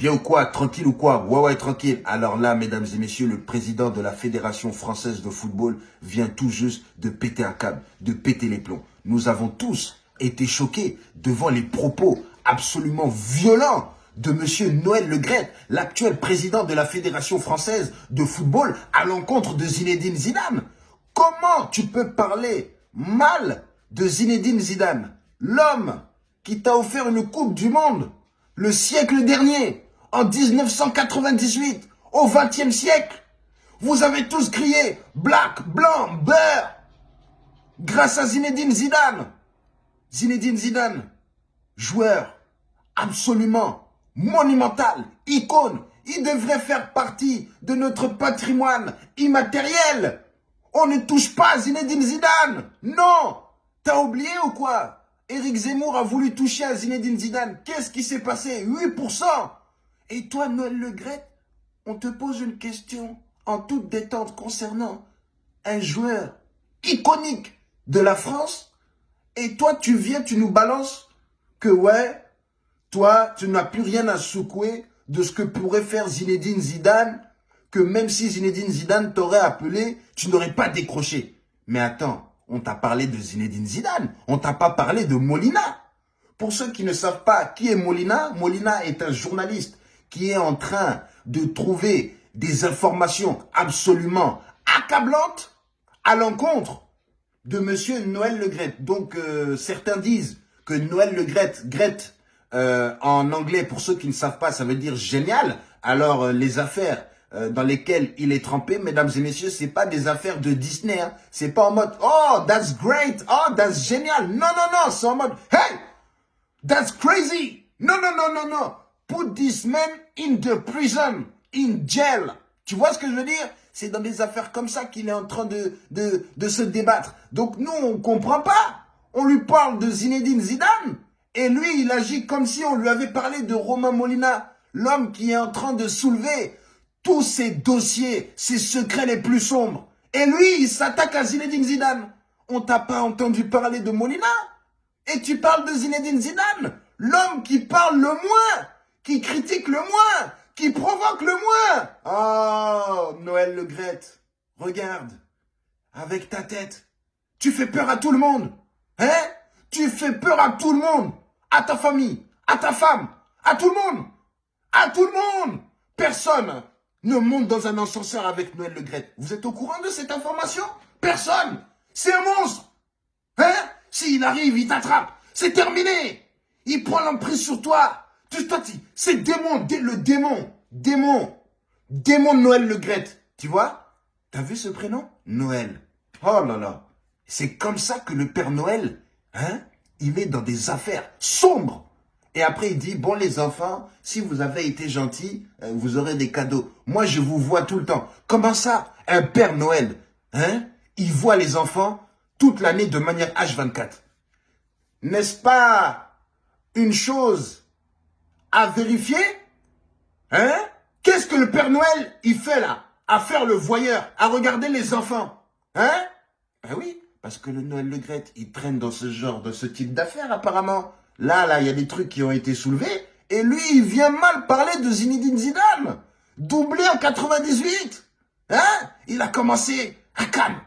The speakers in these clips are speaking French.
bien ou quoi Tranquille ou quoi Ouais, ouais, tranquille. Alors là, mesdames et messieurs, le président de la Fédération française de football vient tout juste de péter un câble, de péter les plombs. Nous avons tous été choqués devant les propos absolument violents de monsieur Noël Le l'actuel président de la Fédération française de football, à l'encontre de Zinedine Zidane. Comment tu peux parler mal de Zinedine Zidane, l'homme qui t'a offert une Coupe du Monde le siècle dernier, en 1998, au XXe siècle. Vous avez tous crié Black, Blanc, Beurre grâce à Zinedine Zidane. Zinedine Zidane, joueur absolument monumental, icône. Il devrait faire partie de notre patrimoine immatériel. On ne touche pas Zinedine Zidane. Non T'as oublié ou quoi? Éric Zemmour a voulu toucher à Zinedine Zidane. Qu'est-ce qui s'est passé? 8% Et toi, Noël Le on te pose une question en toute détente concernant un joueur iconique de la France. Et toi, tu viens, tu nous balances que ouais, toi, tu n'as plus rien à secouer de ce que pourrait faire Zinedine Zidane, que même si Zinedine Zidane t'aurait appelé, tu n'aurais pas décroché. Mais attends, on t'a parlé de Zinedine Zidane. On t'a pas parlé de Molina. Pour ceux qui ne savent pas qui est Molina, Molina est un journaliste qui est en train de trouver des informations absolument accablantes à l'encontre de monsieur Noël Le Donc, euh, certains disent que Noël Le Gret, euh, en anglais, pour ceux qui ne savent pas, ça veut dire génial. Alors, euh, les affaires euh, dans lesquelles il est trempé, mesdames et messieurs, c'est pas des affaires de Disney. Hein. C'est pas en mode « Oh, that's great! Oh, that's génial! » Non, non, non, c'est en mode « Hey! That's crazy! Non, non, non, non, non! Put this man in the prison, in jail! » Tu vois ce que je veux dire? C'est dans des affaires comme ça qu'il est en train de, de, de se débattre. Donc nous, on comprend pas. On lui parle de Zinedine Zidane. Et lui, il agit comme si on lui avait parlé de Romain Molina. L'homme qui est en train de soulever tous ces dossiers, ces secrets les plus sombres. Et lui, il s'attaque à Zinedine Zidane. On t'a pas entendu parler de Molina? Et tu parles de Zinedine Zidane L'homme qui parle le moins, qui critique le moins, qui provoque le moins. Oh, Noël Le Grette, regarde, avec ta tête, tu fais peur à tout le monde. Hein? Tu fais peur à tout le monde. À ta famille, à ta femme, à tout le monde. À tout le monde. Personne ne monte dans un ascenseur avec Noël Le Gret. Vous êtes au courant de cette information? Personne C'est un monstre Hein? S'il arrive, il t'attrape. C'est terminé Il prend l'emprise sur toi. Tu, toi, c'est démon, le démon. Démon. Démon Noël Le Gret. Tu vois? T'as vu ce prénom? Noël. Oh là là. C'est comme ça que le Père Noël, hein, il est dans des affaires sombres. Et après, il dit, bon les enfants, si vous avez été gentils, euh, vous aurez des cadeaux. Moi, je vous vois tout le temps. Comment ça? Un Père Noël, hein? Il voit les enfants toute l'année de manière H24. N'est-ce pas une chose à vérifier Hein Qu'est-ce que le Père Noël, il fait là À faire le voyeur, à regarder les enfants. Hein? Ben oui, parce que le Noël Le Gret, il traîne dans ce genre, de ce type d'affaires apparemment. Là, là, il y a des trucs qui ont été soulevés. Et lui, il vient mal parler de Zinedine Zidane. Doublé en 98. Hein? Il a commencé à Cannes.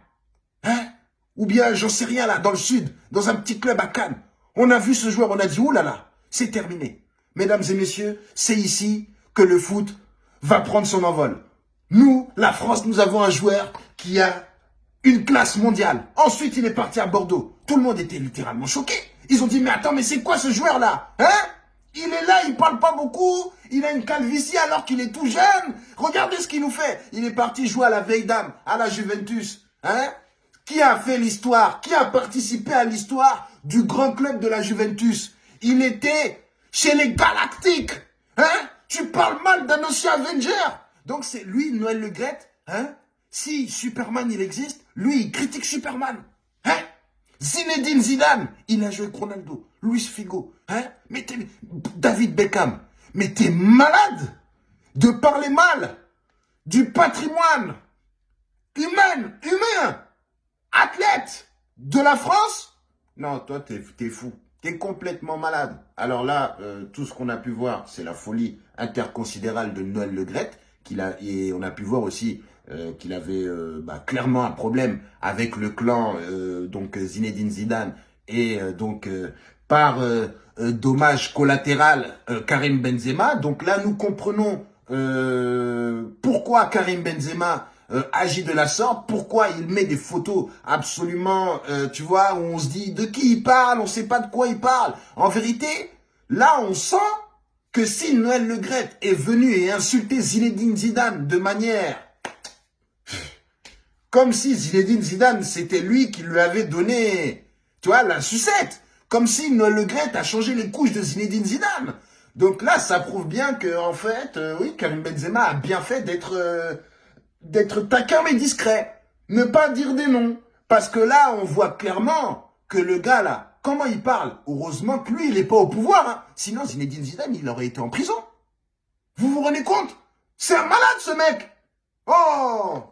Hein? Ou bien, j'en sais rien là, dans le sud, dans un petit club à Cannes. On a vu ce joueur, on a dit, oulala, c'est terminé. Mesdames et messieurs, c'est ici que le foot va prendre son envol. Nous, la France, nous avons un joueur qui a une classe mondiale. Ensuite, il est parti à Bordeaux. Tout le monde était littéralement choqué. Ils ont dit, mais attends, mais c'est quoi ce joueur-là Hein? Il est là, il parle pas beaucoup, il a une calvitie alors qu'il est tout jeune. Regardez ce qu'il nous fait. Il est parti jouer à la veille dame, à la Juventus. Hein? Qui a fait l'histoire Qui a participé à l'histoire du grand club de la Juventus Il était chez les Galactiques. Hein? Tu parles mal d'un Avenger. Donc c'est lui, Noël Le Gret, hein? Si Superman, il existe, lui, il critique Superman. Hein? Zinedine Zidane, il a joué Ronaldo, Luis Figo, hein? Mais David Beckham, mais t'es malade de parler mal du patrimoine humain, humain, athlète de la France? Non, toi, t'es fou. T'es complètement malade. Alors là, euh, tout ce qu'on a pu voir, c'est la folie interconsidérale de Noël Le qu'il a, et on a pu voir aussi euh, qu'il avait euh, bah, clairement un problème avec le clan donc Zinedine Zidane et donc par dommage collatéral Karim Benzema. Donc là, nous comprenons pourquoi Karim Benzema euh, agit de la sorte, pourquoi il met des photos absolument, euh, tu vois, où on se dit de qui il parle, on sait pas de quoi il parle. En vérité, là, on sent que si Noël Le est venu et insulté Zinedine Zidane de manière comme si Zinedine Zidane, c'était lui qui lui avait donné, tu vois, la sucette. Comme si Noël Le a changé les couches de Zinedine Zidane. Donc là, ça prouve bien que, en fait, euh, oui, Karim Benzema a bien fait d'être d'être taquin mais discret. Ne pas dire des noms. Parce que là, on voit clairement que le gars là, comment il parle Heureusement que lui, il n'est pas au pouvoir. Hein. Sinon, Zinedine Zidane, il aurait été en prison. Vous vous rendez compte? C'est un malade ce mec Oh